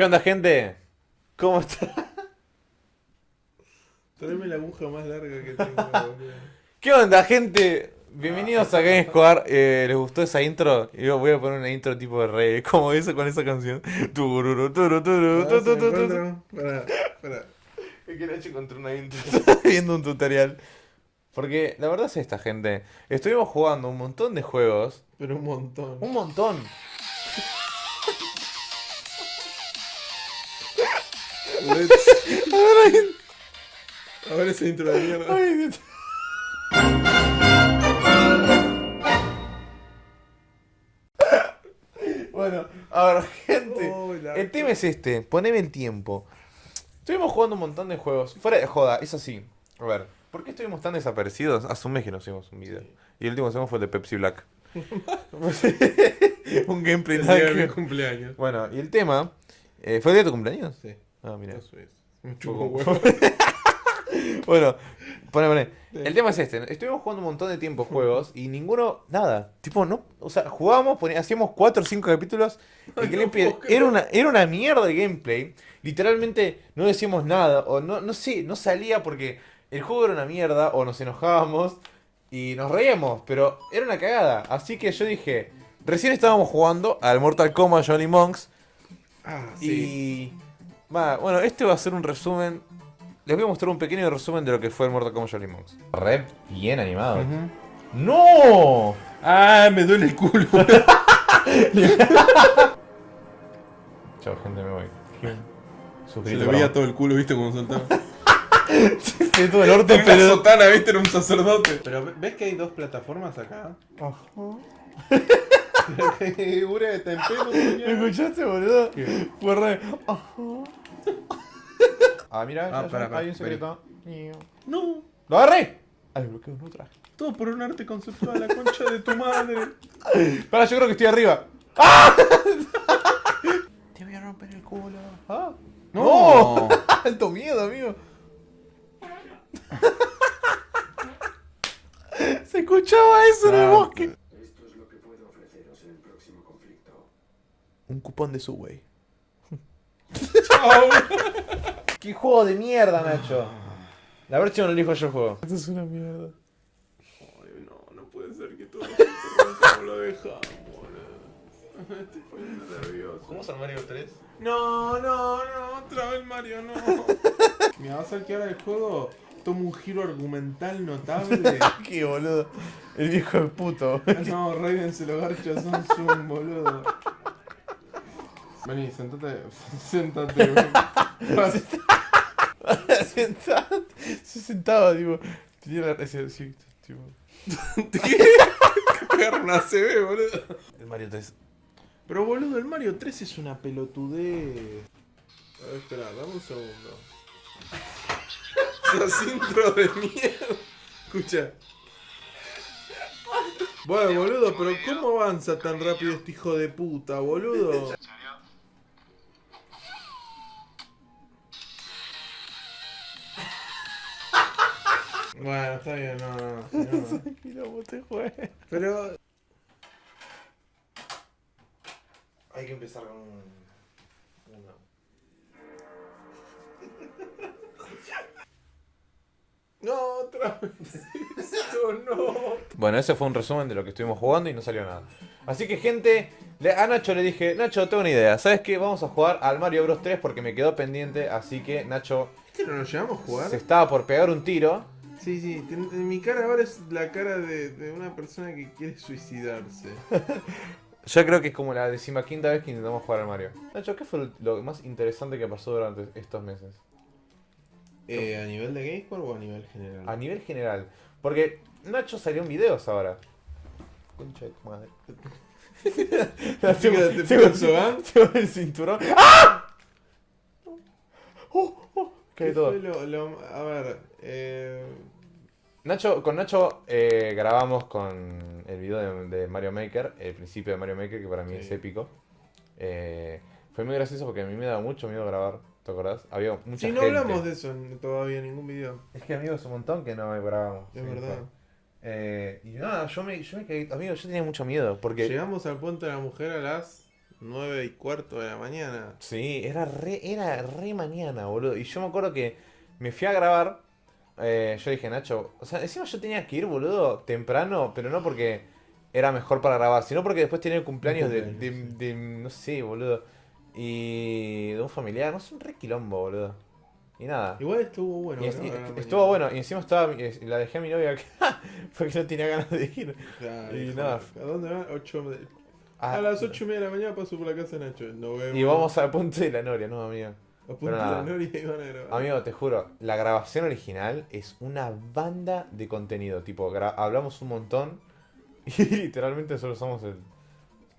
¿Qué onda, gente? ¿Cómo está? Tráeme la aguja más larga que tengo. ¿Qué onda, gente? Bienvenidos a Game Squad. Eh, ¿Les gustó esa intro? Yo voy a poner una intro tipo de rey, como eso con esa canción. Tururu, turu, turu, tu, Ahora se tu, me tu, tu. encuentro. Pará, pará. Es que Nacho encontró una intro. Estaba viendo un tutorial. Porque la verdad es esta, gente. Estuvimos jugando un montón de juegos. Pero un montón. Un montón. A ver esa intro de mierda. Ay. Bueno, a ver, gente. Oh, El tema es este, poneme el tiempo. Estuvimos jugando un montón de juegos. Fuera de joda, es así. A ver, ¿por qué estuvimos tan desaparecidos? Hace un mes que no hicimos un video. Y el último que hicimos fue el de Pepsi Black. un gameplay El día de mi cumpleaños. Bueno, y el tema. eh, ¿Fue el día de tu cumpleaños? Sí, Ah, mira. eso es. Me chupo huevo. Bueno, pone, pone. El tema es este. Estuvimos jugando un montón de tiempo juegos y ninguno, nada. Tipo, no. O sea, jugábamos, hacíamos 4 o 5 capítulos. Y el no gameplay creer. era, una, era una mierda de gameplay. Literalmente no decíamos nada. O no, no sé, no salía porque el juego era una mierda. O nos enojábamos y nos reíamos. Pero era una cagada. Así que yo dije. Recién estábamos jugando al Mortal Kombat Johnny Monks. Ah, sí. Y. Va, bueno, este va a ser un resumen. Les voy a mostrar un pequeño resumen de lo que fue el Mortal Kombat Jolly Monks. Re bien animado. Ujú. ¡No! Ah, me duele el culo. Chao, gente, me voy. Se le veía todo el culo, viste, cómo saltaba. Sí, todo el orto, Una pero. sotana, viste, era un sacerdote. Pero ¿ves que hay dos plataformas acá? Empelo, ¿Me escuchaste, boludo? ¿Qué? Fue re. Ah, mira, Ah, ya, ya, hay un secreto. No, ¡Lo agarré! Al bloqueo no traje. todo por un arte conceptual, la concha de tu madre. Para, yo creo que estoy arriba. ¡Ah! Te voy a romper el culo. ¡Ah! No. ¡Alto miedo, amigo! Se escuchaba eso en el Ah, bosque. Esto es lo que puedo ofreceros en el próximo conflicto. Un cupón de Subway. ¡Qué juego de mierda, Nacho! La ver si no lo elijo yo el juego. Esto es una mierda. Ay, no, no puede ser que todo como lo dejamos, boludo. Me estoy poniendo nervioso. es el Mario 3? No, no, no, otra vez Mario, no. Mira, vas a ver que ahora el juego toma un giro argumental notable. ¡Qué boludo! El viejo de puto. No, Raiden se lo garcha, son zoom, boludo. Vení, sentate, sentate, Sentado- Se sentaba, tipo. Tenía la ese- sí, tipo. ¿Qué? Pegar una CB, boludo. El Mario 3. Pero boludo, el Mario 3 es una pelotudez. A ver, espera, dame un segundo. Esas intro de mierda. Escucha. Bueno, boludo, pero ¿cómo avanza tan rápido este hijo de puta, boludo? Bueno, está bien, no, no, no. Quilombo te juegue. Pero Hay que empezar con un. Uno. No, otra vez. Esto no. Bueno, ese fue un resumen de lo que estuvimos jugando y no salió nada. Así que, gente, a Nacho le dije: Nacho, tengo una idea. ¿Sabes qué? Vamos a jugar al Mario Bros 3 porque me quedó pendiente. Así que, Nacho ¿Este no lo llevamos a jugar? se estaba por pegar un tiro. Sí, sí, ten- en mi cara ahora es la cara de, de una persona que quiere suicidarse. Yo creo que es como la decimaquinta vez que intentamos jugar al Mario. Nacho, ¿qué fue lo más interesante que pasó durante estos meses? Eh, ¿A nivel de GameScore o a nivel general? A nivel general. Porque Nacho salió en videos ahora. Concha de tu madre. Tengo el cinturón. ¡Ah! Oh, oh, ¿Qué cae todo. fue lo, lo- a ver, eh, Nacho, con Nacho eh, grabamos con el video de, de Mario Maker, el principio de Mario Maker, que para mí Sí. es épico. Eh, fue muy gracioso porque a mí me daba mucho miedo grabar, ¿te acordás? Había mucha sí, no gente. hablamos de eso en- todavía en ningún video. Es que amigos, un montón que no grabamos. Es Sí, verdad. Eh, y nada, yo me, yo me quedé, amigo, yo tenía mucho miedo porque... Llegamos al puente de la mujer a las 9 y cuarto de la mañana. Sí, era re, era re mañana, boludo. Y yo me acuerdo que me fui a grabar. Eh, yo dije, Nacho, o sea, encima yo tenía que ir, boludo, temprano, pero no porque era mejor para grabar, sino porque después tenía el cumpleaños de, de- Cumpleaños, de- no sé, boludo. Y de un familiar, no sé, un re quilombo, boludo. Y nada. Igual estuvo bueno. Y es- ¿no? y- A estuvo bueno, y encima estaba, y la dejé a mi novia acá porque no tenía ganas de ir. Claro, y nada. ¿A dónde va? Ocho de- Ah, A las 8 y media de la mañana paso por la casa de Nacho. No vemos. y vamos al punto de la Noria, ¿no, amigo? Pero y van a grabar. Amigo, te juro, la grabación original es una banda de contenido. Tipo, hablamos un montón y literalmente solo somos el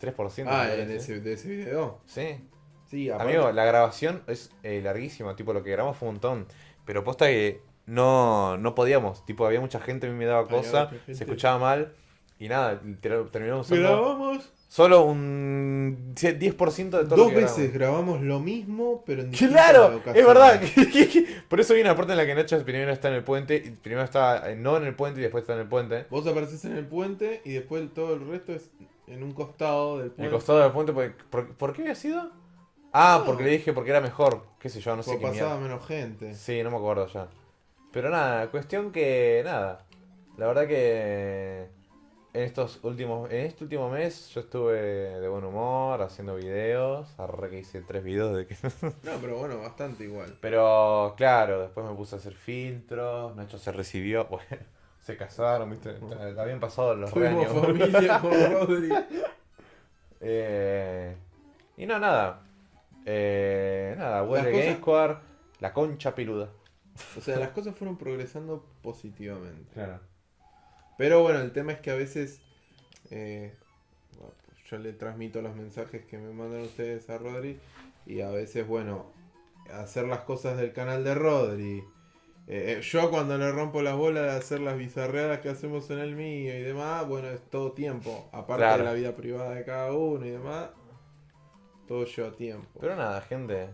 3%. Ah, de ese, de ese video. Sí. Sí, aparte- Amigo, la grabación es eh, larguísima. Tipo, lo que grabamos fue un montón. Pero posta que no, no podíamos. Tipo, había mucha gente, a mí me daba cosa, se escuchaba mal. Y nada, terminamos Grabamos solo un 10% de todo lo dos que veces, grabamos. lo mismo, pero en Claro, es verdad. Por eso viene la parte en la que Nacho primero está en el puente, y primero está eh, no en el puente y después está en el puente. Vos apareces en el puente y después todo el resto es en un costado del En el puente. costado del puente, porque- ¿por, por qué había sido? Ah, No. porque le dije porque era mejor, qué sé yo, no sé Porque qué pasaba mierda. menos gente. Sí, no me acuerdo ya. Pero nada, cuestión que nada. La verdad que en estos últimos, en este último mes yo estuve de buen humor, haciendo videos. Arre que hice tres videos de que No, pero bueno, bastante igual. Pero claro, después me puse a hacer filtros, Nacho se recibió, bueno, se casaron, ¿viste? Habían pasado los años. familia con Rodri. Eh, y no, nada. Eh, nada, Game cosas- Square, la concha peluda. O sea, las cosas fueron progresando positivamente. Claro. Pero bueno, el tema es que a veces eh, yo le transmito los mensajes que me mandan ustedes a Rodri y a veces, bueno, hacer las cosas del canal de Rodri. eh, eh, yo cuando le rompo las bolas de hacer las bizarreadas que hacemos en el mío y demás, bueno, es todo tiempo. Aparte Claro. de la vida privada de cada uno y demás, todo lleva tiempo. Pero nada, gente.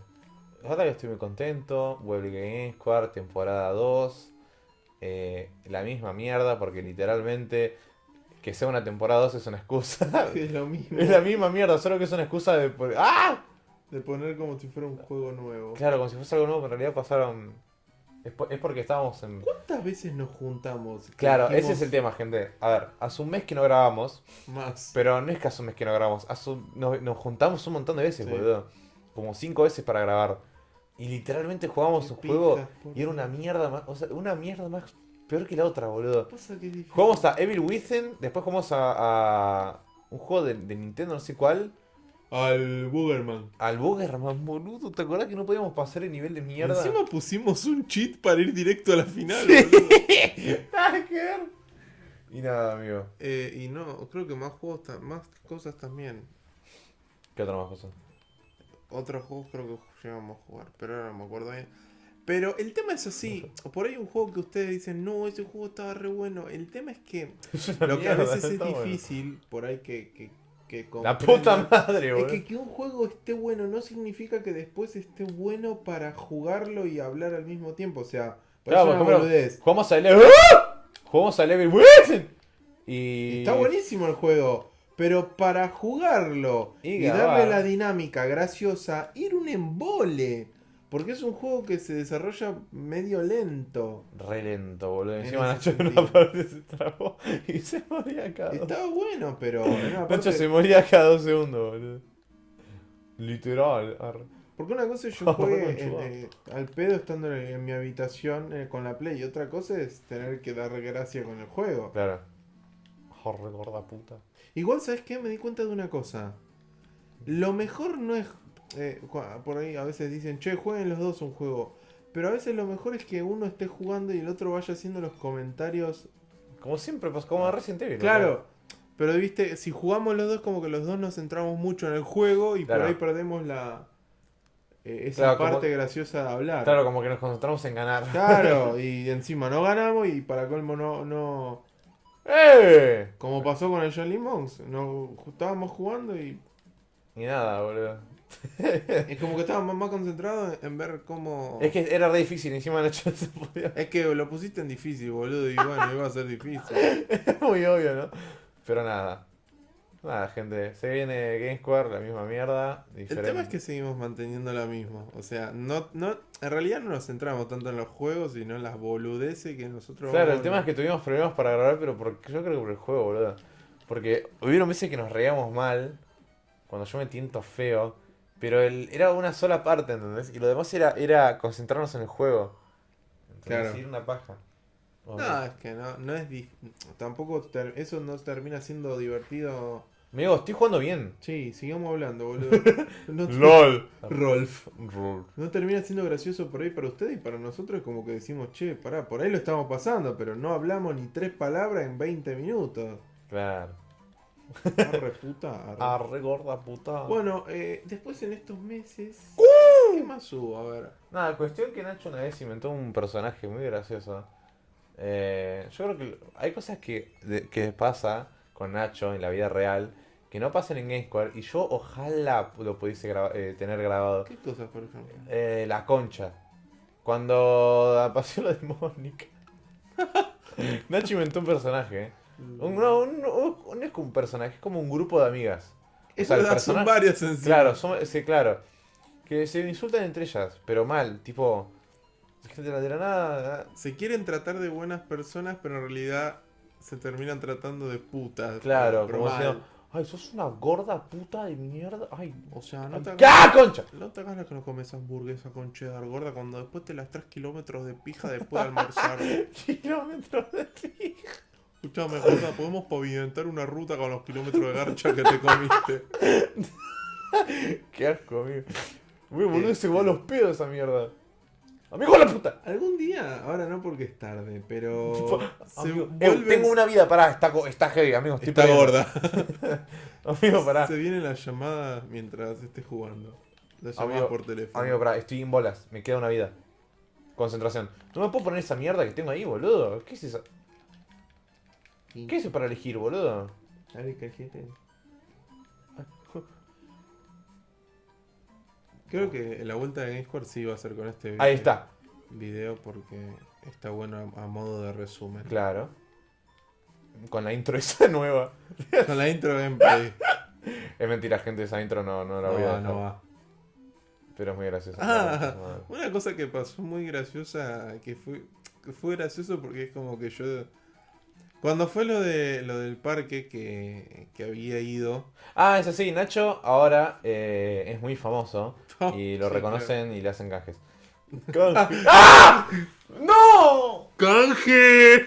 La verdad que estoy muy contento. Vuelve Game Square, temporada 2. Eh, la misma mierda, porque literalmente que sea una temporada 2 es una excusa. es lo mismo es la misma mierda, solo que es una excusa de. ¡Ah! de poner como si fuera un juego nuevo. Claro, como si fuese algo nuevo, pero en realidad pasaron. Es, po- es porque estábamos en. ¿Cuántas veces nos juntamos? Claro, Dijimos ese es el tema, gente. A ver, hace un mes que no grabamos, Más. pero no es que hace un mes que no grabamos. Hace un- nos, nos juntamos un montón de veces, Sí. boludo. Como cinco veces para grabar. Y literalmente jugamos Qué un juego pijas, y era una mierda más. O sea, una mierda más peor que la otra, boludo. Jugamos a Evil Within, después jugamos a, a un juego de, de Nintendo, no sé cuál. Al Boogerman. Al Boogerman, boludo. ¿Te acuerdas que no podíamos pasar el nivel de mierda? Encima pusimos un cheat para ir directo a la final. Sí. boludo. Y nada, amigo. Eh, y no, creo que más juegos, más cosas también. ¿Qué otra más cosa? Otros juegos creo que llegamos a jugar, pero ahora no me acuerdo bien. Pero el tema es así, por ahí un juego que ustedes dicen, no, ese juego estaba re bueno. El tema es que lo que a veces es difícil, por ahí que, que, que La puta madre, Es que que un juego esté bueno no significa que después esté bueno para jugarlo y hablar al mismo tiempo. O sea, Claro, una boludez. Jugamos a Level. ¡Ah! Jugamos a Level. Y. Está buenísimo el juego, pero para jugarlo Y darle la dinámica graciosa, ir un embole. Porque es un juego que se desarrolla medio lento. Re lento, boludo. En Encima Nacho en una parte se trabó y se moría cada dos. Estaba bueno, pero Nacho parte- se moría cada dos segundos, boludo. Literal. arre. Porque una cosa es yo en- conchudo. eh, al pedo estando en, en mi habitación eh, con la Play y otra cosa es tener que dar gracia con el juego. Claro. Jorre, gorda puta. Igual, ¿sabes qué? Me di cuenta de una cosa. Lo mejor no es... eh, por ahí a veces dicen, che, jueguen los dos un juego. Pero a veces lo mejor es que uno esté jugando y el otro vaya haciendo los comentarios. Como siempre, pues como Resident Evil. Claro. Pero viste, si jugamos los dos como que los dos nos centramos mucho en el juego y Claro. por ahí perdemos la... eh, esa Claro, como- parte graciosa de hablar. Claro, como que nos concentramos en ganar. Claro, y encima no ganamos y para colmo no, no... ¡Eh! Como pasó con el John Lee Monks, no, estábamos jugando y Y nada, boludo. es como que estábamos más concentrados en ver cómo... Es que era re difícil, encima Nacho no se podía. Es que lo pusiste en difícil, boludo, y bueno, iba a ser difícil. Es muy obvio, ¿no? Pero nada. Nada, gente, se viene Game Square, la misma mierda. El diferente. tema es que seguimos manteniendo la misma. O sea, no, no, en realidad no nos centramos tanto en los juegos, sino en las boludeces que nosotros Claro, el tema es que tuvimos problemas para grabar, pero porque, yo creo que por el juego, boludo. Porque hubieron veces que nos reíamos mal, cuando yo me tiento feo, pero el, era una sola parte, ¿entendés? Y lo demás era, era concentrarnos en el juego. Entonces, Claro. ir una paja. No, es que no, no es... dif- Tampoco... ter- eso no termina siendo divertido... Amigo, estoy jugando bien. Sí, sigamos hablando, boludo. No te- LOL. Rolf. No termina siendo gracioso por ahí para ustedes y para nosotros es como que decimos, che, pará, por ahí lo estamos pasando, pero no hablamos ni tres palabras en 20 minutos. Claro. Arre puta, arre. Arre gorda puta. Bueno, eh, después en estos meses... ¿Qué más hubo? A ver. Nada, cuestión que Nacho una vez inventó un personaje muy gracioso. Eh, yo creo que hay cosas que, de- que pasa con Nacho en la vida real que no pasan en Game Square y yo ojalá lo pudiese graba- eh, tener grabado. ¿Qué cosas, por ejemplo? Eh, la concha. Cuando pasó lo de Mónica. Nacho inventó un personaje. Un, no, un- un- no es como un personaje, es como un grupo de amigas. O Eso sea, el da- son varias. Claro, son- sí, claro. Que se insultan entre ellas, pero mal, tipo. Gente la, de la nada. Se quieren tratar de buenas personas, pero en realidad se terminan tratando de putas. Claro, como diciendo, ay, sos una gorda puta de mierda. Ay, O sea, no te, ¡qué hagas, ¡Ah, concha! no te hagas la que no comes hamburguesa con cheddar gorda cuando después te las 3 kilómetros de pija después de almorzar. Kilómetros de ti. Escuchame, gorda, podemos pavimentar una ruta con los kilómetros de garcha que te comiste. Qué asco, amigo. Uy, boludo, se va a los pedos esa mierda. Amigo, la puta. Algún día, ahora no porque es tarde, pero. Eh, tengo una vida, pará, está, está heavy, amigo, estoy Está perdiendo. gorda. Amigo, pará. Se viene la llamada mientras estés jugando. La llamada Amigo, por teléfono. Amigo, pará, estoy en bolas, me queda una vida. Concentración. No me puedo poner esa mierda que tengo ahí, boludo. ¿Qué es eso? ¿Qué es eso para elegir, boludo? A ver. Creo que la vuelta de GameSquare sí va a ser con este Ahí está, video porque está bueno a, a modo de resumen. claro. Con la intro esa nueva. Con la intro gameplay. Es mentira, gente, esa intro no, no la No voy a va, dejar. no va. Pero es muy graciosa. Ah, una cosa que pasó muy graciosa, que fue, que fue gracioso porque es como que yo... Cuando fue lo de lo del parque que, que había ido... Ah, es así, Nacho ahora eh, es muy famoso y lo Sí, reconocen y le hacen canjes. ¡Ah! ¡No! ¡Canje!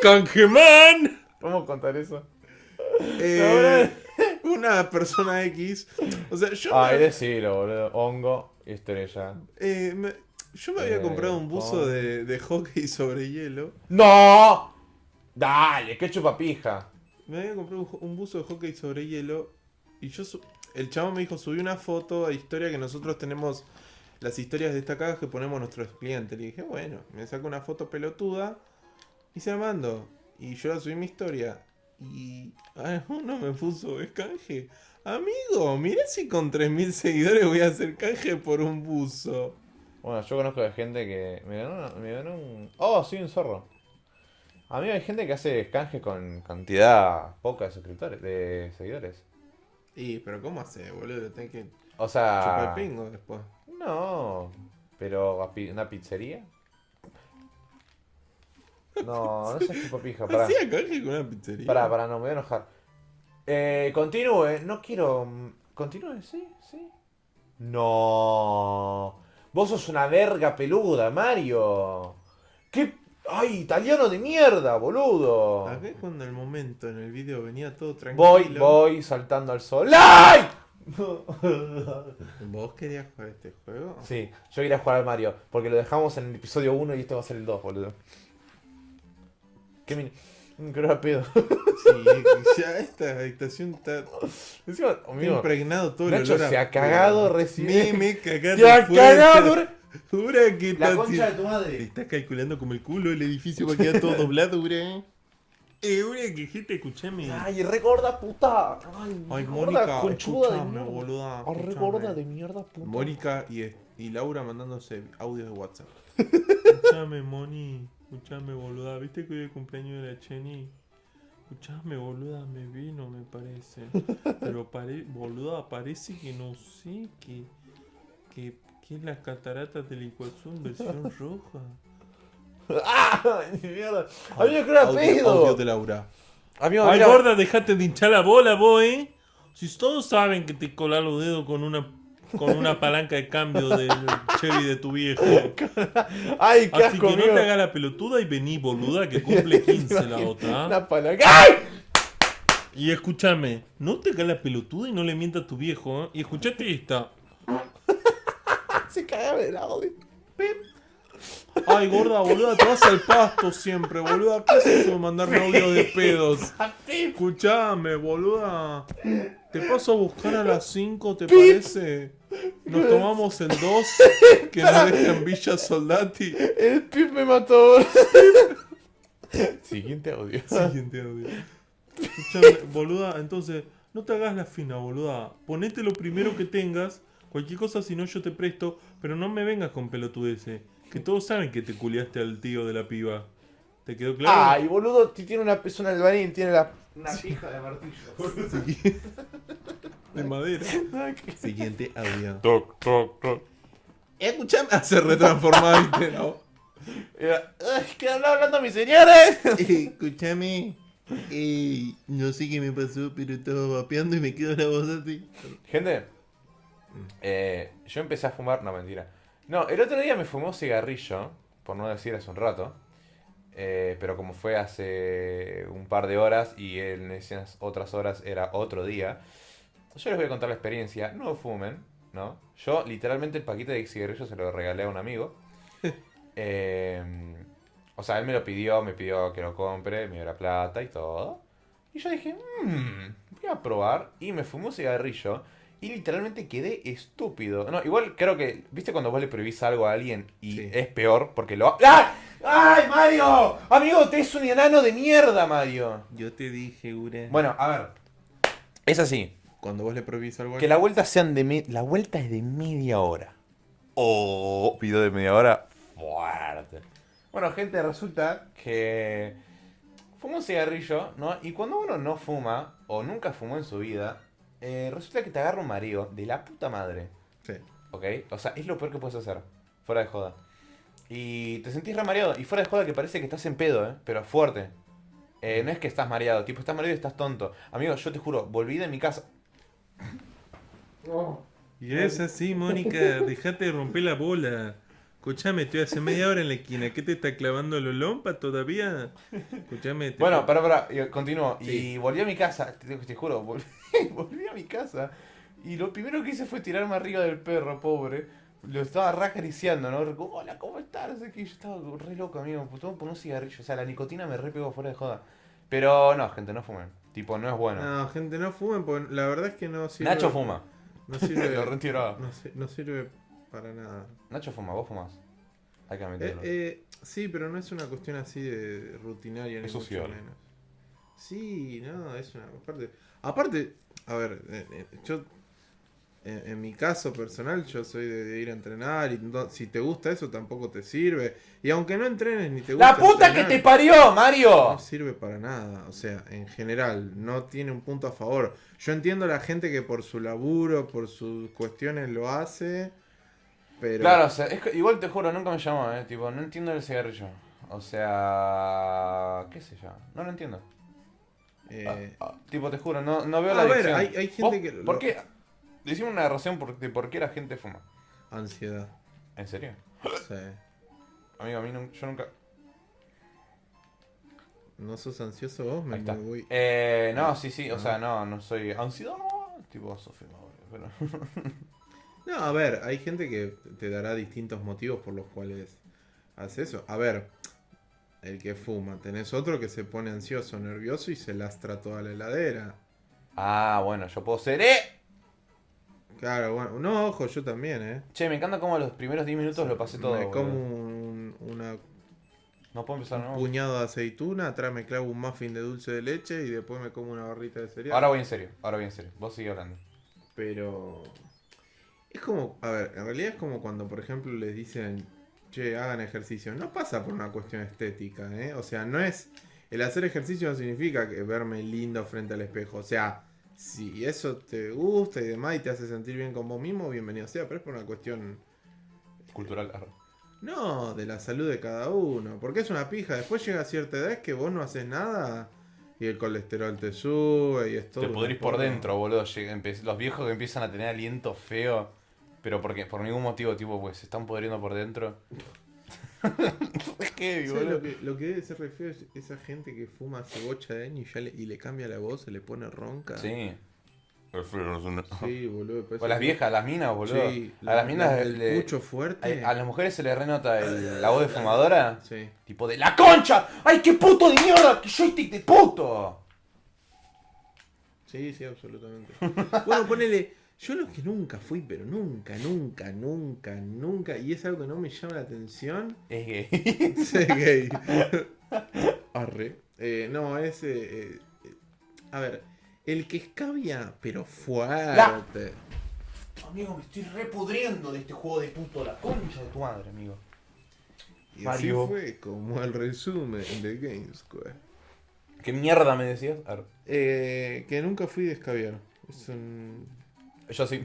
¡Canjeman! ¿Cómo contar eso? Eh, una persona X. O sea, yo, Ay, me, decilo, boludo. Hongo y estrella. eh, me- yo me había Eh, comprado un buzo de, de hockey sobre hielo. ¡No! Dale, qué chupapija. Me había comprado un, buzo de hockey sobre hielo. Y yo. su- el chavo me dijo: subí una foto a historia que nosotros tenemos. Las historias destacadas que ponemos nuestros clientes. Le dije: Bueno, me saco una foto pelotuda. Y se la mando. Y yo la subí mi historia. Y. ah, uno me puso: Es canje. Amigo, mira si con 3.000 seguidores voy a hacer canje por un buzo. Bueno, yo conozco de gente que. Me ganó, una- me ganó un. Oh, soy un zorro. A mí hay gente que hace canjes con cantidad poca de suscriptores, de seguidores. Y, pero ¿cómo hace, boludo? Tenés que O chupar sea. el pingo después. No. Pero una pizzería. No, no seas chupapija, pará. Hacía canje con una pizzería. Pará, pará, no, me voy a enojar. Eh, continúe, no quiero. Continúe, sí, sí. No. Vos sos una verga peluda, Mario. ¿Qué? ¡Ay, italiano de mierda, boludo! Acá es cuando el momento en el vídeo venía todo tranquilo. Voy, voy saltando al sol. ¡Ay! ¿Vos querías jugar este juego? Sí, yo iré a jugar al Mario, porque lo dejamos en el episodio 1 y este va a ser el 2, boludo. Qué min... Mm, era pedo. Sí, ya esta habitación está Encima, está impregnado todo el Nacho olor a se ha cagado recién. Me, me cagaste ¡Te ha cagado! Jura que La está- concha de tu Te madre. estás calculando como el culo el edificio va a quedar todo doblado, ura. Eh, una quejita, escuchame. Ay, re gorda puta. Ay, Ay, Mónica, conchuda de escuchame, mierda. boluda. Ay, re escuchame. gorda de mierda puta. Mónica y, y Laura mandándose audios de WhatsApp. Escuchame, Moni. Escuchame, boluda. ¿Viste que hoy es el cumpleaños de la Cheni? Escuchame, boluda, me vino, me parece. Pero, pare, boluda, parece que no sé, que, que, que es las cataratas del Iguazú en versión roja. ¡Ah! ¡Mierda! Amigo, que era Audio- de Laura. Amigo, Ay, mira. gorda, dejate de hinchar la bola, vos, eh. Si todos saben que te colás los dedos con una con una palanca de cambio del Chevy de tu viejo. ¡Ay, qué Así asco, que no amigo! te hagas la pelotuda y vení, boluda, que cumple 15 la otra. Una palanca. ¡Ay! Y escúchame, no te hagas la pelotuda y no le mientas a tu viejo, ¿eh? Y escuchate esta. Se cagaba el audio. Ay, gorda, boluda, te vas al pasto siempre, boluda. ¿Qué es eso de mandarme audio de pedos? Escuchame, boluda. Te paso a buscar a las 5, ¿te parece? Nos tomamos el 2 que nos deja en Villa Soldati. El pip me mató. Siguiente audio. Siguiente audio. Escuchame, boluda, entonces, no te hagas la fina, boluda. Ponete lo primero que tengas. Cualquier cosa, si no, yo te presto. Pero no me vengas con pelotudeces. Que todos saben que te culiaste al tío de la piba. ¿Te quedó claro? Ay, boludo, si tiene una es un albañil, tiene la, una pija de martillo. De madera. Siguiente audio. Toc, toc, toc. Escuchame. Ah, se retransformaba, ¿viste? No. Era, ¿qué anda hablando mis señores? Escúchame. Eh, no sé qué me pasó, pero estaba vapeando y me quedó la voz así. Gente, eh, yo empecé a fumar. No, mentira. No, el otro día me fumé un cigarrillo, por no decir hace un rato. eh, pero como fue hace un par de horas y en esas otras horas era otro día, yo les voy a contar la experiencia. No fumen, ¿no? Yo literalmente el paquete de cigarrillos se lo regalé a un amigo. Eh, o sea, él me lo pidió, me pidió que lo compre, me dio la plata y todo. Y yo dije, mmm, voy a probar. Y me fumé un cigarrillo. Y literalmente quedé estúpido. No, igual creo que, ¿viste cuando vos le prohibís algo a alguien y Sí. es peor? Porque lo... ¡Ah! ¡Ay, Mario! Amigo, te es un enano de mierda, Mario. Yo te dije, Ure. Bueno, a ver. Es así. Cuando vos le prohibís algo a Que la vuelta sean de... me- La vuelta es de media hora. Oh, video de media hora. Fuerte. Bueno, gente, resulta que... Fuma un cigarrillo, ¿no? Y cuando uno no fuma, o nunca fumó en su vida, eh, resulta que te agarra un mareo de la puta madre. Sí. ¿Ok? O sea, es lo peor que puedes hacer. Fuera de joda. Y te sentís re mareado. Y fuera de joda que parece que estás en pedo, ¿eh? Pero fuerte. Eh, no es que estás mareado. Tipo, estás mareado y estás tonto. Amigo, yo te juro, volví de mi casa. Y es así, Mónica, dejate de romper la bola. Escuchame, estoy hace media hora en la esquina. ¿Qué te está clavando el olompa todavía? Escuchame. te- Bueno, pará, pará. y Continúo. Sí. Y volví a mi casa. Te, te juro, volví, volví a mi casa. Y lo primero que hice fue tirarme arriba del perro, pobre. Lo estaba re acariciando, ¿no? Como, Hola, ¿cómo estás? No sé qué. Yo estaba re loco, amigo. Que poner un cigarrillo. O sea, la nicotina me re pegó fuera de joda. Pero no, gente, no fumen. Tipo, no es bueno. No, gente, no fumen, porque la verdad es que no sirve. Nacho fuma. No sirve, Lo retiraba. no, si- no sirve para nada. Nacho fuma, vos fumás. Hay que Eh, admitirlo. eh, sí, pero no es una cuestión así de rutinaria ni Es mucho social. menos. Sí, no, es una aparte. Aparte, a ver, eh, eh, yo en, en mi caso personal yo soy de, de ir a entrenar y no- si te gusta eso tampoco te sirve. Y aunque no entrenes ni te gusta ¡La puta que te parió, Mario! no sirve para nada, o sea, en general, no tiene un punto a favor. Yo entiendo a la gente que por su laburo, por sus cuestiones lo hace, pero... Claro, o sea, es que igual te juro, nunca me llamó, eh. Tipo, no entiendo el cigarrillo. O sea. ¿Qué sé yo? No lo entiendo. eh, Ah, tipo, te juro, no, no veo A la ver, adicción. hay- hay gente ¿Vos- que ¿Por qué? Decime una razón por, de por qué la gente fuma. ansiedad, ¿En serio? sí. Amigo, a mí yo nunca. ¿No sos ansioso vos? Me, voy- Eh, no, sí, sí, o Ah. sea, no, no soy. Ansiedad. Tipo, Sofía, pero. No, a ver, hay gente que te dará distintos motivos por los cuales hace eso. A ver, el que fuma, tenés otro que se pone ansioso, nervioso y se lastra toda la heladera. Ah, bueno, yo puedo ser. ¡Eh! Claro, bueno, no, ojo, yo también, ¿eh? Che, me encanta cómo los primeros 10 minutos lo pasé todo. Me como un, una No puedo empezar, un ¿no? puñado de aceituna, atrás me clavo un muffin de dulce de leche y después me como una barrita de cereal. Ahora voy en serio, ahora voy en serio. Vos sigue hablando. Pero es como, a ver, en realidad es como cuando, por ejemplo, les dicen, che, hagan ejercicio. No pasa por una cuestión estética, ¿eh? O sea, no es el hacer ejercicio no significa que verme lindo frente al espejo. O sea, si eso te gusta y demás y te hace sentir bien con vos mismo, bienvenido sea, pero es por una cuestión, Cultural. arre. no, de la salud de cada uno. Porque es una pija. Después llega cierta edad que vos no haces nada y el colesterol te sube y es todo. Te una pudrís por dentro, boludo. Los viejos que empiezan a tener aliento feo. Pero porque por ningún motivo, tipo, pues se están pudriendo por dentro. es que, ¿Sabes lo, que, lo que debe ser re feo es esa gente que fuma hace bocha de años y, ya le, y le cambia la voz, se le pone ronca. Sí. Sí, boludo. O las que- viejas, las minas, boludo. Sí, a las minas el le- pucho fuerte. a, a las mujeres se les renota el- la voz de fumadora. Sí. Tipo de ¡La concha! ¡Ay, qué puto de mierda! ¡Qué joystick de puto! Sí, sí, absolutamente. bueno, ponele. Yo lo que nunca fui, pero nunca, nunca, nunca, nunca, y es algo que no me llama la atención, Es gay. ser gay. Arre. Eh, no, es. eh, eh, a ver, el que escabia, pero fuerte. Amigo, me estoy repudriendo de este juego de puto. La concha de tu madre, amigo. Y Mario. así fue como el resumen de Game Square. ¿Qué mierda me decías? Ar- Eh, que nunca fui de escabiar. Es un. Yo sí.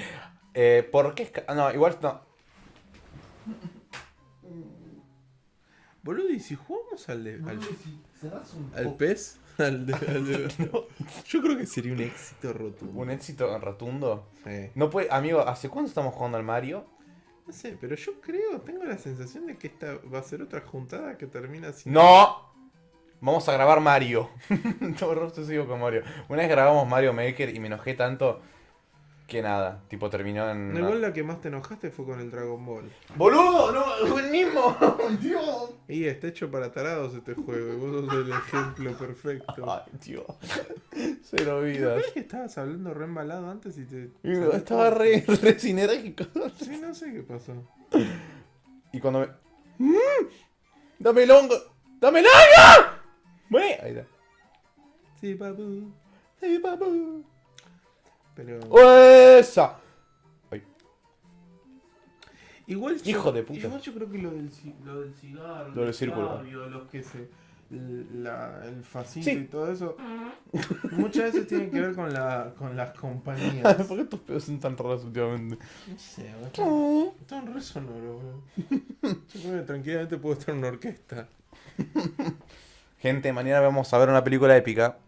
eh, ¿Por qué? esca- ah, No, igual no. Boludo, ¿y si jugamos al de. al, al pez? Al de, al de- Yo creo que sería un éxito rotundo. Un éxito rotundo. Sí. No puede, amigo, ¿hace cuánto estamos jugando al Mario? No sé, pero yo creo, tengo la sensación de que esta va a ser otra juntada que termina sin. ¡No! Vamos a grabar Mario. Todo el resto sigo con Mario. Una vez grabamos Mario Maker y me enojé tanto que nada. Tipo, terminó en. No, igual la que más te enojaste fue con el Dragon Ball. ¡Boludo! ¡No! ¡El mismo! ¡Dios! Y está hecho para tarados este juego, y vos sos el ejemplo perfecto. Ay, tío. Cero vidas. ¿Ves que estabas hablando re embalado antes y te. Estaba re, re sinérgico. Sí, no sé qué pasó. Y cuando me. ¡Mm! ¡Dame el hongo! ¡Dame el hongo! Bueno, ahí está. Sí, papu. Sí, papu. Pero. ¡Esa! Igual yo- Hijo de puta. Igual yo creo que lo del, ci- lo del cigarro, Lo del el círculo. los que se. la- el facito Sí. y todo eso. Muchas veces tiene que ver con, la, con las compañías. ¿Por qué tus pedos son tan raros últimamente? No sé, están, están re sonoros, bro. Yo creo que tranquilamente puedo estar en una orquesta. Gente, mañana vamos a ver una película épica.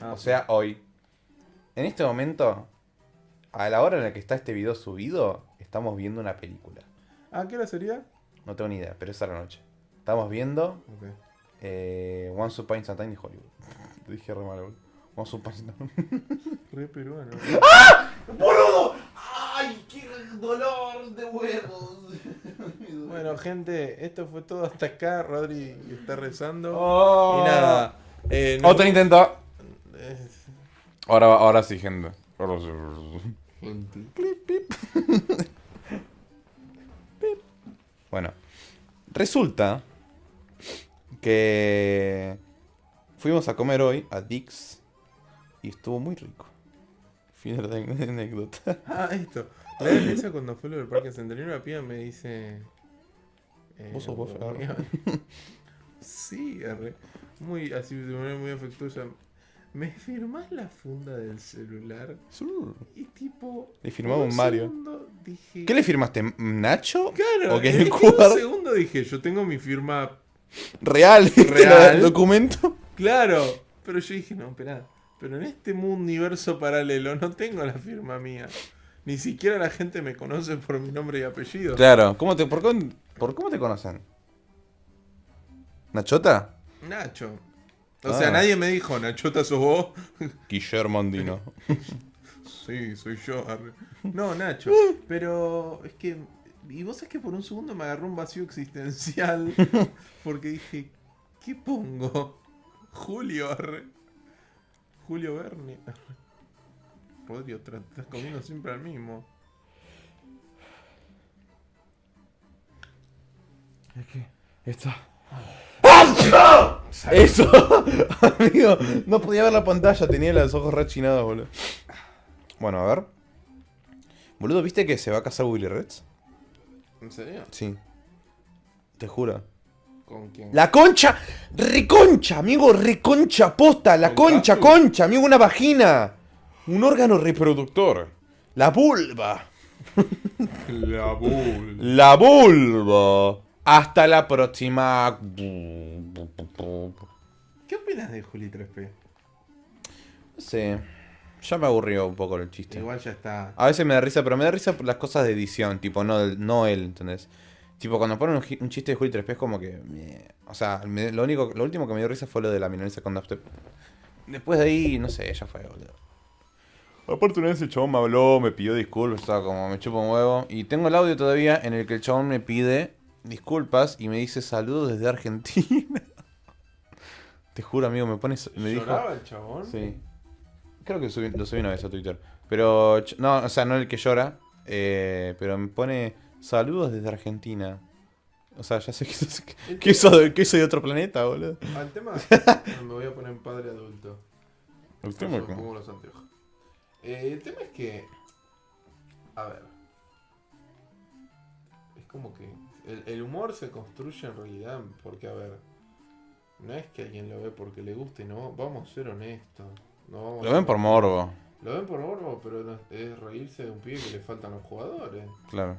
Ah, O sea, hoy. En este momento, a la hora en la que está este video subido, estamos viendo una película. ¿A qué hora sería? No tengo ni idea, pero es a la noche. Estamos viendo Ok. eh, Once Upon a Time in Hollywood. Lo dije re mal, boludo. Once Upon a Time. Re peruano. ¡Boludo! ¡Ay, qué dolor de huevos! Bueno, gente, esto fue todo hasta acá. Rodri está rezando. Oh. Y nada. eh, Otro intento. Ahora, ahora sí, gente. Ahora sí. gente. Bueno, resulta que fuimos a comer hoy a Dix y estuvo muy rico. Fin de la anécdota. Ah, esto. La esa cuando fue lo del Parque Centenario, una piba me dice. eh, ¿Vos sos vos? Sí, arre. Muy, así de manera muy afectuosa. ¿Me firmás la funda del celular? Y tipo. Le firmaba un Mario. segundo dije. ¿Qué le firmaste? ¿Nacho? Claro, es que Cuba. un segundo dije, yo tengo mi firma. Real, Real. el documento. Claro. Pero yo dije, no, espera. Pero en este universo paralelo no tengo la firma mía. Ni siquiera la gente me conoce por mi nombre y apellido. Claro, ¿cómo te, por, por cómo te conocen? ¿Nachota? Nacho. O Ah. sea, nadie me dijo, Nachota sos vos. Guillermo Andino. Sí, soy yo. arre. No, Nacho. Pero es que. Y vos es que por un segundo me agarró un vacío existencial. Porque dije, ¿qué pongo? Julio, arre. Julio Berni. arre. Rodri, otra, estás comiendo siempre al mismo. Esto. Eso, amigo, no podía ver la pantalla, tenía los ojos rechinados, boludo. Bueno, a ver. Boludo, ¿viste que se va a casar Willy Reds? ¿En serio? Sí. Te juro. ¿Con quién? La concha, reconcha, amigo, reconcha, posta, la ¿Con concha, concha, amigo, una vagina. Un órgano reproductor. La vulva. La bull. La vulva. Hasta la próxima. ¿Qué opinas de Juli 3P? No sé. Ya me aburrió un poco el chiste. Igual ya está. A veces me da risa, pero me da risa por las cosas de edición, tipo, no, el- no él, ¿entendés? Tipo, cuando ponen un, chiste de Juli 3P es como que... meh. O sea, me- lo único, lo último que me dio risa fue lo de la milanesa con dubstep. Después de ahí, no sé, ya fue, boludo. Aparte una vez el chabón me habló, me pidió disculpas, estaba como me chupa un huevo. Y tengo el audio todavía en el que el chabón me pide disculpas y me dice saludos desde Argentina. Te juro, amigo, me pones... Me dijo... ¿Lloraba el chabón? Sí. Creo que subí- lo subí una vez a Twitter. Pero, no, o sea, no el que llora. eh, pero me pone saludos desde Argentina. O sea, ya sé que, que, que soy, que soy de otro planeta, boludo. Al tema, me voy a poner en padre adulto. El tema me pongo los anteojos. Eh, el tema es que. A ver. Es como que. El, el humor se construye en realidad porque, a ver. No es que alguien lo ve porque le guste, no. Vamos a ser honestos. No vamos Lo ven por morbo, Lo ven por morbo, pero no- es reírse de un pibe que le faltan los jugadores. claro.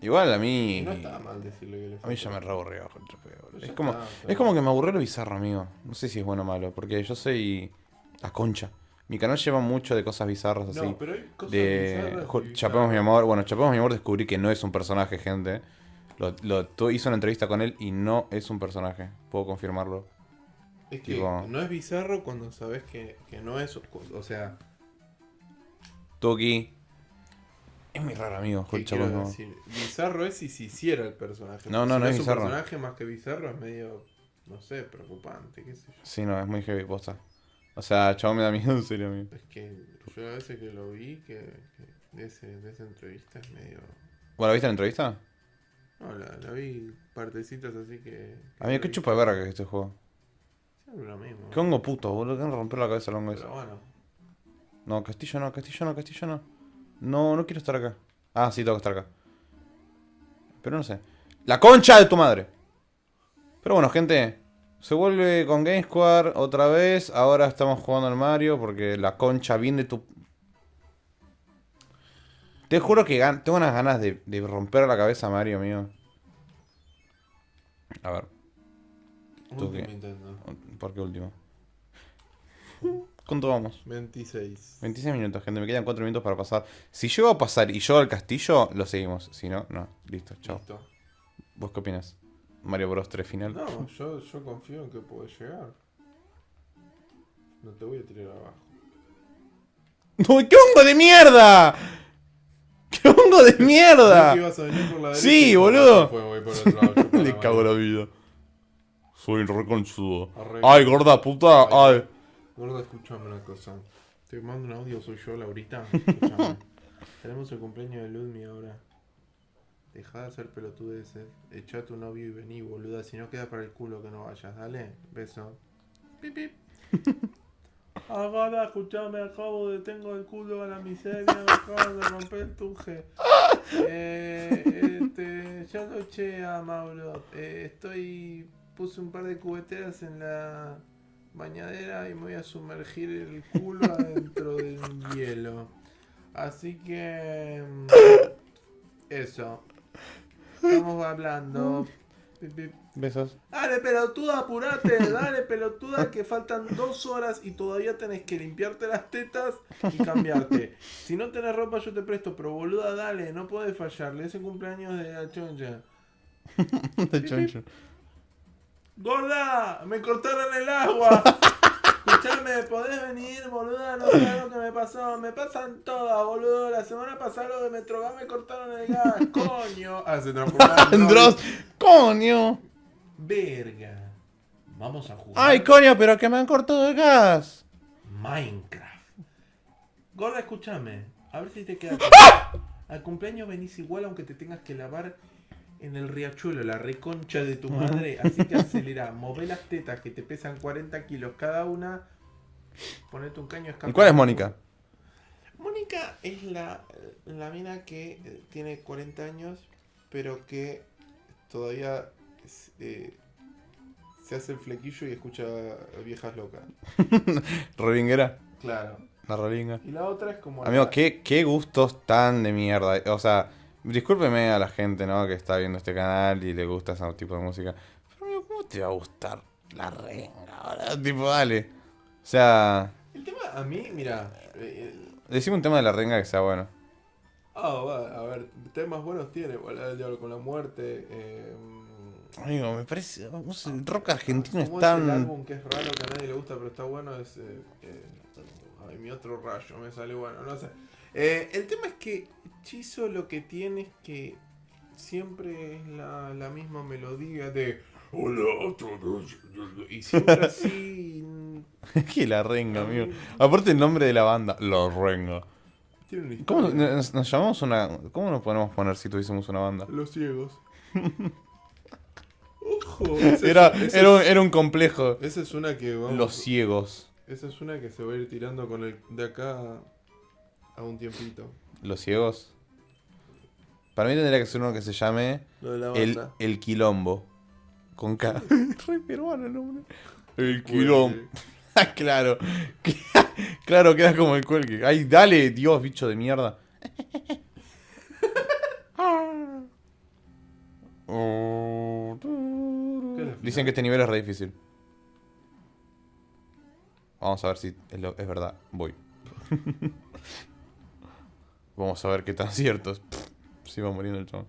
Igual a Y mí. no está mal decirle que le A mí ya me faltan. re aburrió. con Trapeo, boludo. Pero Es como, está, es como que me aburrió lo bizarro, amigo. No sé si es bueno o malo, porque yo soy la concha. Mi canal lleva mucho de cosas bizarras así. No, pero hay cosas de bizarras Chapemos mi amor. Bueno, Chapemos mi amor descubrí que no es un personaje, gente. Lo, hizo una entrevista con él y no es un personaje. Puedo confirmarlo. Es que Tipo- no es bizarro cuando sabes que, que no es. O sea, Tuki. Es muy raro, amigo. Bizarro es si se hiciera el personaje. No, Si no, no es un bizarro. personaje más que bizarro es medio, no sé, preocupante, qué sé yo. Sí, no, es muy heavy posta. O sea, chavo me da miedo, en serio, amigo. Es que yo a veces que lo vi, que, que de, ese, de esa entrevista es medio... ¿Bueno, viste la entrevista? No, la, la vi partecitas así que... que Amigo, qué chupa de verga que es este juego. Siempre lo mismo. Qué hongo puto, boludo. Que romper la cabeza al hongo ese. Pero bueno, No, Castillo no, Castillo no, Castillo no. No, no quiero estar acá. Ah, sí, tengo que estar acá. Pero no sé. ¡La concha de tu madre! Pero bueno, gente. Se vuelve con Game Square otra vez. Ahora estamos jugando al Mario porque la concha bien de tu... Te juro que tengo unas ganas de, de romper la cabeza a Mario, amigo. A ver, ¿Tú último qué? intento. ¿por qué último? ¿Cuánto vamos? 26. 26 minutos, gente. Me quedan 4 minutos para pasar. Si llego a pasar y yo al castillo, lo seguimos. Si no, no. Listo, chao. Listo. ¿Vos qué opinas? Mario Bros 3 final. No, yo, yo confío en que puedes llegar. No te voy a tirar abajo. ¡No, qué hongo de mierda! ¡Qué hongo de ¿Creí mierda! ibas a venir por la Sí, boludo. Le cago la vida. Soy reconchudo. Ay, gorda puta. Ay. Gordo, escuchame una cosa. Te mando un audio, soy yo, Laurita. Escuchame. Tenemos el cumpleaños de Ludmi ahora. Deja de hacer pelotudeces. Echa a tu novio y vení, boluda. Si no queda para el culo que no vayas. Dale, beso. Pip, pip. Ahora, escuchame, acabo de. Tengo el culo a la miseria. Me acabo de romper el tuje. Eh, este, ya lo eché a Mauro. Eh, estoy. Puse un par de cubeteras en la bañadera y me voy a sumergir el culo adentro del hielo. Así que. mm, Eso. Estamos hablando. Besos. Dale, pelotuda, apurate, dale, pelotuda, que faltan dos horas y todavía tenés que limpiarte las tetas y cambiarte. Si no tenés ropa, yo te presto, pero boluda, dale, no podés fallarle. Es el cumpleaños de la choncha. De choncho. ¡Gorda! ¡Me cortaron el agua! Escuchame, ¿podés venir, boluda? No sabes lo que me pasó. Me pasan todas, boludo. La semana pasada lo de Metrogas me cortaron el gas. ¡Coño! Ah, se Dross. ¡Coño! Verga. Vamos a jugar. ¡Ay, coño! Pero que me han cortado el gas. Minecraft. Gorda, escúchame. A ver si te queda. Al cumpleaños venís igual aunque te tengas que lavar en el riachuelo, la reconcha de tu madre. Así que acelera. Move las tetas que te pesan 40 kilos cada una. Ponete un caño de escape. ¿Y cuál es Mónica? Mónica es la, la mina que eh, tiene 40 años, pero que todavía es- eh, se hace el flequillo y escucha viejas locas. Rolinguera. Claro. La rolinga. Y la otra es como... Amigo, la- ¿qué, qué gustos tan de mierda. O sea, discúlpeme a la gente, ¿no? Que está viendo este canal y le gusta ese tipo de música. Pero, amigo, ¿cómo te va a gustar la renga ahora? Tipo, dale. O sea, El tema, a mí, mira... eh, el- decime un tema de la renga que sea bueno. Ah, va, a ver, temas buenos tiene. Del Diablo con la Muerte. Eh, Amigo, me parece. no sé, el rock argentino es ¿Cómo es el tan. álbum que es raro que a nadie le gusta pero está bueno? Es. eh, eh, ay, mi otro rayo me sale bueno, no sé. Eh, el tema es que Chizo lo que tiene es que siempre es la, la misma melodía de. Hola a todos. Y siempre así. que la renga, amigo. Aparte el nombre de la banda, La Renga. ¿Cómo nos, nos llamamos una. ¿Cómo nos podemos poner si tuviésemos una banda? Los ciegos. Ojo. esa Era, es- esa era, un, es- era un complejo. Esa es una que vamos. Los ciegos. Esa es una que se va a ir tirando con el de acá a un tiempito. Los ciegos. Para mí tendría que ser uno que se llame Lo de la El, banda. el Quilombo. Con K. Re peruano el nombre. El. Quilombo. Ah, claro. claro, queda como el cuelgue. Ay, dale, Dios, bicho de mierda. ¿Qué es la Dicen que este nivel es re difícil. Vamos a ver si es, lo- es verdad. Voy. Vamos a ver qué tan cierto es. Si va muriendo el chabón.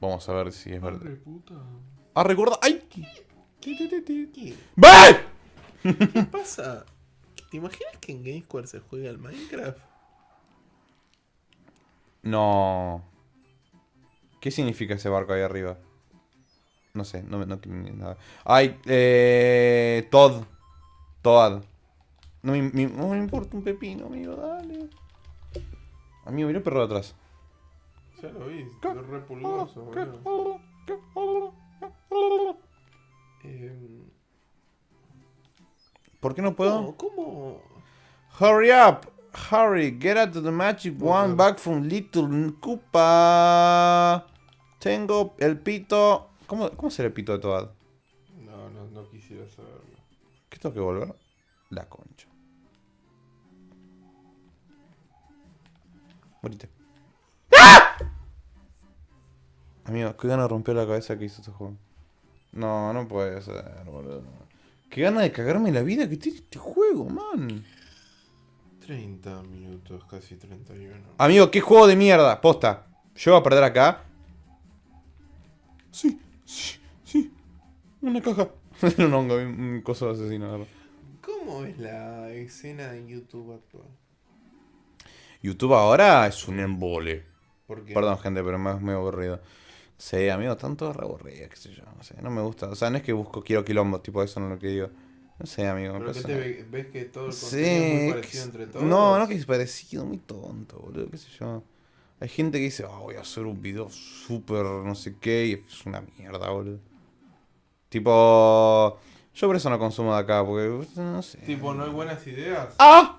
Vamos a ver si es verdad. Puta. Ah, recuerda. ¡Ay! ¿Qué? ¡Ve! ¿Qué pasa? ¿Te imaginas que en Game Square se juega al Minecraft? No. ¿Qué significa ese barco ahí arriba? No sé, no, me- no ni nada. Ay, eh. Todd. Toad. No me, me- no me importa un pepino, amigo, dale. Amigo, mira el perro de atrás. Ya lo vi, es re pulgoso, boludo. Eh, ¿Por qué no puedo? ¿Cómo? ¿Cómo? Hurry up! Hurry, get out to the magic one back from Little Koopa. Tengo el pito. ¿Cómo, cómo será el pito de Toad? No, no, no quisiera saberlo. ¿Qué tengo que volver? La concha. Morite. Amigo, qué gana de romper la cabeza que hizo este juego. No, no puede ser, boludo. Qué gana de cagarme la vida que tiene este juego, man. 30 minutos, casi 31. Amigo, qué juego de mierda, posta. Yo voy a perder acá. Sí, sí, sí. Una caja. Era un hongo, un coso de asesino, la verdad. ¿Cómo es la escena de YouTube actual? YouTube ahora es un embole. Porque Perdón, gente, pero me muy aburrido. Sí, amigo, tanto re aburrido, qué sé yo, no sé, no me gusta. O sea, no es que busco, quiero quilombo, tipo eso no es lo que digo. No sé, amigo, ¿Pero que te ve- ves que todo el Sí, contenido es muy parecido es- entre todos? No, no que es parecido, muy tonto, boludo, qué sé yo. Hay gente que dice, ah, voy a hacer un video súper no sé qué, y es una mierda, boludo. Tipo, yo por eso no consumo de acá, porque, no sé. Tipo, ¿no hay buenas ideas? ¡Ah!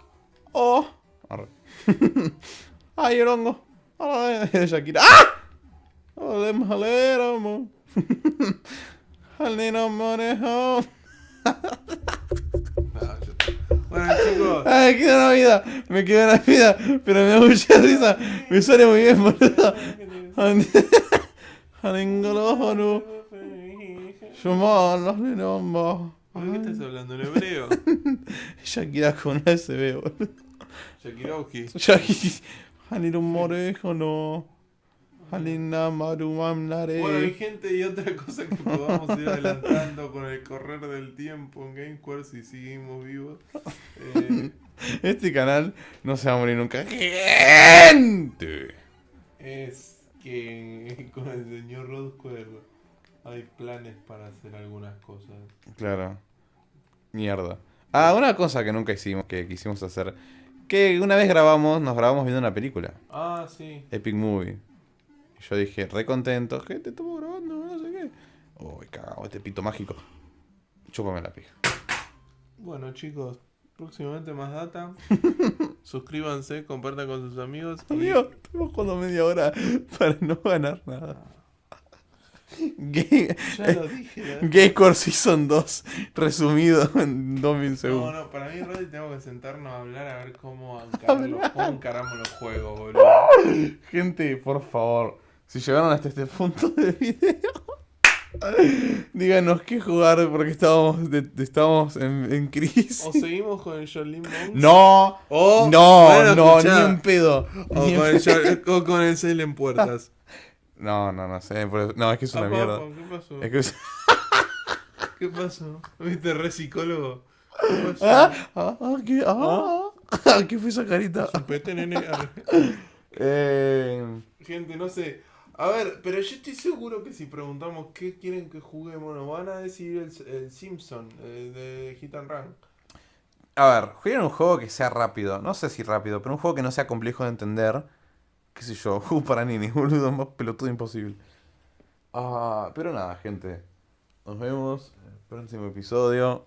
¡Oh! Arre. ¡Ay, el hongo! ¡Ay, Shakira! ¡Ah! ¡Ole, maleramo! ¡Alino morejo! Yo- Bueno, chicos. ¡Ay, queda una vida! Me queda una vida, pero me da mucha risa. Me sale muy bien, boludo. Alingolójoro. Shumon, linombo. ¿De qué estás hablando en hebreo? Shakira con una SB, boludo. Shakirowski. Shakira. Alino morejo, no. Bueno, y nare. gente, y otra cosa que podamos ir adelantando con el correr del tiempo en GameSquare si seguimos vivos. eh, Este canal no se va a morir nunca. ¡Gente! es que con el señor Rod Square hay planes para hacer algunas cosas. Claro. Mierda. Ah, una cosa que nunca hicimos, que quisimos hacer. Que una vez grabamos, nos grabamos viendo una película. Ah, sí. Epic Movie. Y yo dije, re contento, gente, estamos grabando, no sé qué. Uy, cagado, este pito mágico. Chúpame la pija. Bueno, chicos, próximamente más data. Suscríbanse, compartan con sus amigos. y- Amigo, estuvimos jugando media hora para no ganar nada. Gay, Ya lo dije. ¿no? Gay Core Season 2, resumido en 2000 No, segundos. no, para mí, Rodri, tenemos que sentarnos a hablar a ver cómo, encaramos los juegos, boludo. Gente, por favor, si llegaron hasta este punto del video, díganos qué jugar porque estábamos, de- estábamos en, en crisis. O seguimos con el Jolene Monks. No, O, no, no, ni en pedo. O ni en con el, pedo. O con el Silent Puertas. No, no, no sé. No, es que es una Apa, mierda. ¿Qué pasó? Es que es- ¿Qué pasó? ¿Viste re psicólogo? ¿Qué pasó? Ah, ah, ah, ¿qué, ah, ah, ¿qué fue esa carita? Chupete, nene. Eh, Gente, no sé. A ver, pero yo estoy seguro que si preguntamos qué quieren que juguemos, nos van a decir el, el Simpson eh, de Hit and Run. a ver, jueguen un juego que sea rápido. No sé si rápido, pero un juego que no sea complejo de entender. Qué sé yo, juego para ninis, boludo, más pelotudo imposible. Ah, pero nada, gente. Nos vemos en el próximo episodio.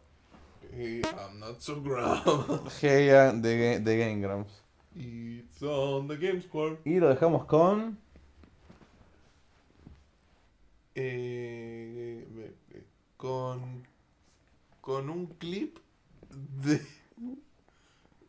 Y I'm not so ground. Heya de, Ga- de Game Grumps. It's on the Game Square. Y lo dejamos con. Eh, eh, eh, con, con un clip de,